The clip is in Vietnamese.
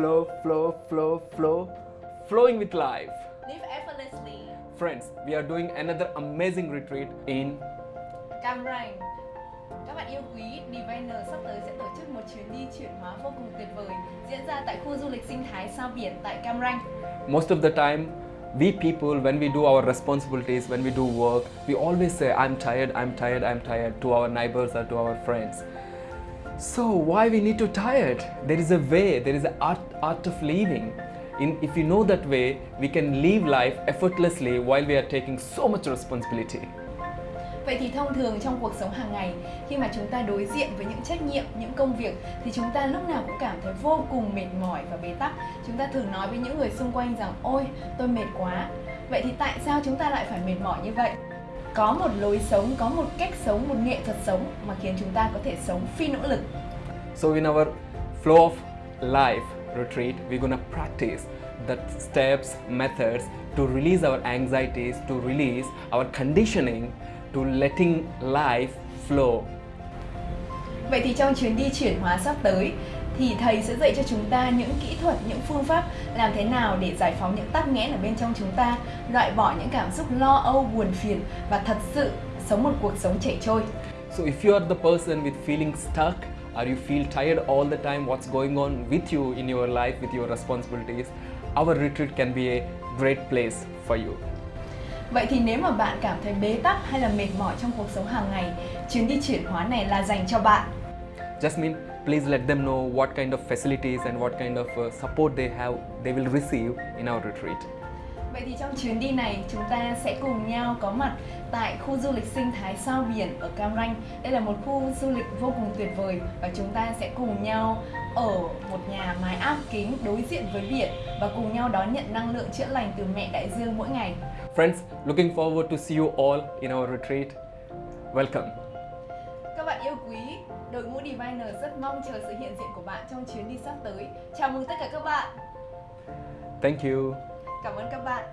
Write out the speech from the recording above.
flow, flow, flow, flow, flowing with life. Live effortlessly. Friends, we are doing another amazing retreat in Cam Ranh. Các bạn yêu quý, Diviner sắp tới sẽ tổ chức một chuyến đi chuyển hóa vô cùng tuyệt vời diễn ra tại khu du lịch sinh thái sao biển tại Cam Ranh. most of the time we people when we do our responsibilities when we do work we always say i'm tired i'm tired i'm tired to our neighbors or to our friends so why we need to tie it? there is a way there is an art, art of living in, if you know that way we can live life effortlessly while we are taking so much responsibility Vậy thì thông thường trong cuộc sống hàng ngày, khi mà chúng ta đối diện với những trách nhiệm, những công việc thì chúng ta lúc nào cũng cảm thấy vô cùng mệt mỏi và bế tắc. Chúng ta thường nói với những người xung quanh rằng ôi, tôi mệt quá. Vậy thì tại sao chúng ta lại phải mệt mỏi như vậy? Có một lối sống, có một cách sống, một nghệ thuật sống mà khiến chúng ta có thể sống phi nỗ lực. So in our flow of life retreat, we're gonna practice the steps, methods to release our anxieties, to release our conditioning, to letting life flow. Vậy thì trong chuyến đi chuyển hóa sắp tới thì thầy sẽ dạy cho chúng ta những kỹ thuật, những phương pháp làm thế nào để giải phóng những tắc nghẽn ở bên trong chúng ta, loại bỏ những cảm xúc lo âu, buồn phiền và thật sự sống một cuộc sống chảy trôi. So if you are the person with feeling stuck or you feel tired all the time, what's going on with you in your life, with your responsibilities, our retreat can be a great place for you. Vậy thì nếu mà bạn cảm thấy bế tắc hay là mệt mỏi trong cuộc sống hàng ngày, chuyến đi chuyển hóa này là dành cho bạn. Jasmine, please let them know what kind of facilities and what kind of uh, support they have, they will receive in our retreat. Vậy thì trong chuyến đi này chúng ta sẽ cùng nhau có mặt tại khu du lịch sinh thái sao biển ở Cam Ranh. Đây là một khu du lịch vô cùng tuyệt vời và chúng ta sẽ cùng nhau ở một nhà mái áp kính đối diện với biển và cùng nhau đón nhận năng lượng chữa lành từ mẹ đại dương mỗi ngày. Friends, looking forward to see you all in our retreat. Welcome. Bạn yêu quý, đội ngũ Diviner rất mong chờ sự hiện diện của bạn trong chuyến đi sắp tới. Chào mừng tất cả các bạn. Thank you. Cảm ơn các bạn.